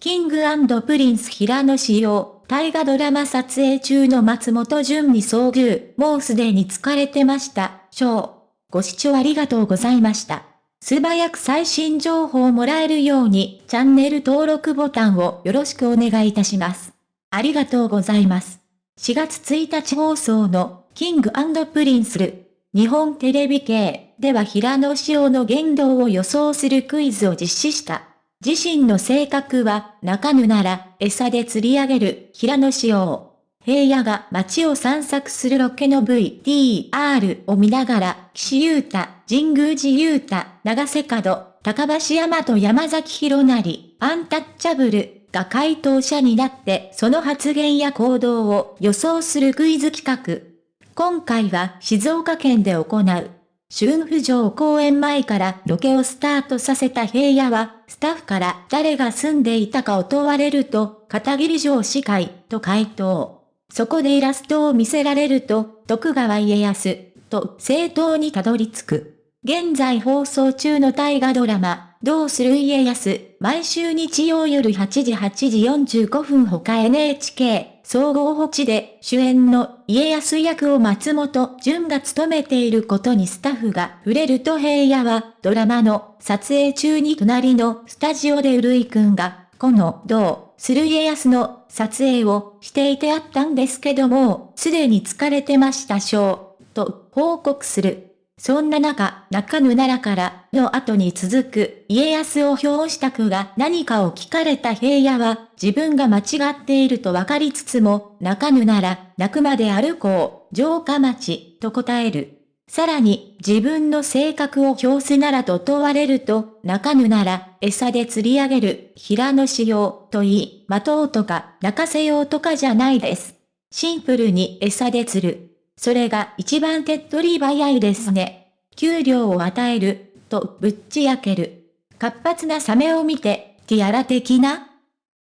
キングプリンス平野紫耀、大河ドラマ撮影中の松本潤に遭遇、もうすでに疲れてました、ショー。ご視聴ありがとうございました。素早く最新情報をもらえるように、チャンネル登録ボタンをよろしくお願いいたします。ありがとうございます。4月1日放送の、キングプリンスる、日本テレビ系では平野紫耀の言動を予想するクイズを実施した。自身の性格は、中ぬなら、餌で釣り上げる、平野紫耀。平野が街を散策するロケの VTR を見ながら、岸優太、神宮寺優太、長瀬角、高橋山と山崎博成、アンタッチャブルが回答者になってその発言や行動を予想するクイズ企画。今回は静岡県で行う。春府城公園前からロケをスタートさせた平野は、スタッフから誰が住んでいたかを問われると、片桐城司会と回答。そこでイラストを見せられると、徳川家康と正当にたどり着く。現在放送中の大河ドラマ、どうする家康、毎週日曜夜8時8時45分他 NHK 総合保地で主演の家康役を松本潤が務めていることにスタッフが触れると平野はドラマの撮影中に隣のスタジオでうるいくんがこのどうする家康の撮影をしていてあったんですけどもすでに疲れてましたしょうと報告する。そんな中、中野奈良からの後に続く家康を表した句が何かを聞かれた平野は自分が間違っていると分かりつつも中野なら泣くまで歩こう、城下町と答える。さらに自分の性格を表すならと問われると中野なら餌で釣り上げる平野仕様と言い、待とうとか泣かせようとかじゃないです。シンプルに餌で釣る。それが一番手っ取り早いですね。給料を与える、とぶっち焼ける。活発なサメを見て、ティアラ的な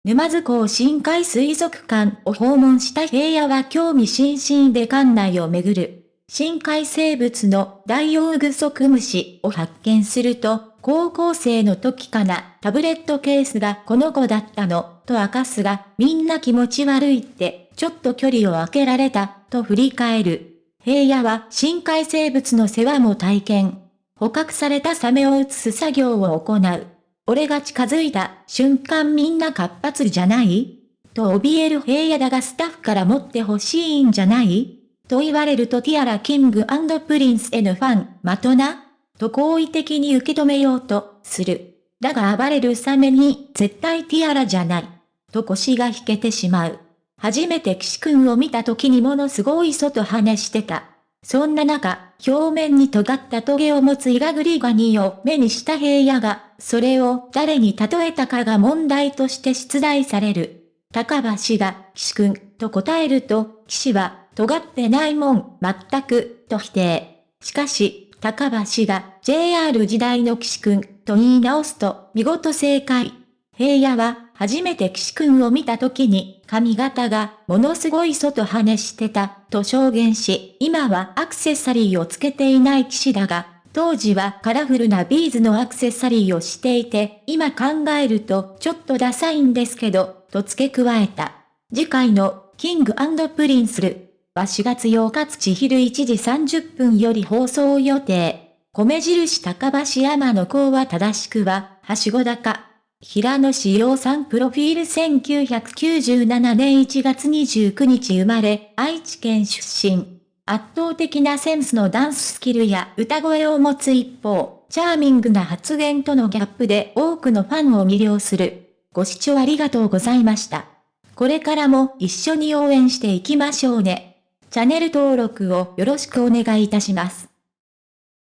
沼津港深海水族館を訪問した平野は興味津々で館内を巡る。深海生物のダイオウグソクムシを発見すると、高校生の時かな、タブレットケースがこの子だったの、と明かすが、みんな気持ち悪いって、ちょっと距離を空けられた、と振り返る。平野は深海生物の世話も体験。捕獲されたサメを移す作業を行う。俺が近づいた瞬間みんな活発じゃない？と怯える平野だがスタッフから持ってほしいんじゃない？と言われるとティアラキングプリンスへのファン、まとな？と好意的に受け止めようとする。だが暴れるサメに絶対ティアラじゃない。と腰が引けてしまう。初めて岸くんを見た時にものすごい外話してた。そんな中、表面に尖ったトゲを持つイガグリガニを目にした平野が、それを誰に例えたかが問題として出題される。高橋が、岸くん、と答えると、岸は、尖ってないもん、全く、と否定。しかし、高橋が、JR 時代の岸くん、と言い直すと、見事正解。平野は、初めて岸くんを見た時に、髪型がものすごい外跳ねしてた、と証言し、今はアクセサリーをつけていない岸だが、当時はカラフルなビーズのアクセサリーをしていて、今考えるとちょっとダサいんですけど、と付け加えた。次回のキングプリンスるは4月8日土昼1時30分より放送予定。米印高橋山の子は正しくは、はしご高。平野志陽さんプロフィール1997年1月29日生まれ、愛知県出身。圧倒的なセンスのダンススキルや歌声を持つ一方、チャーミングな発言とのギャップで多くのファンを魅了する。ご視聴ありがとうございました。これからも一緒に応援していきましょうね。チャンネル登録をよろしくお願いいたします。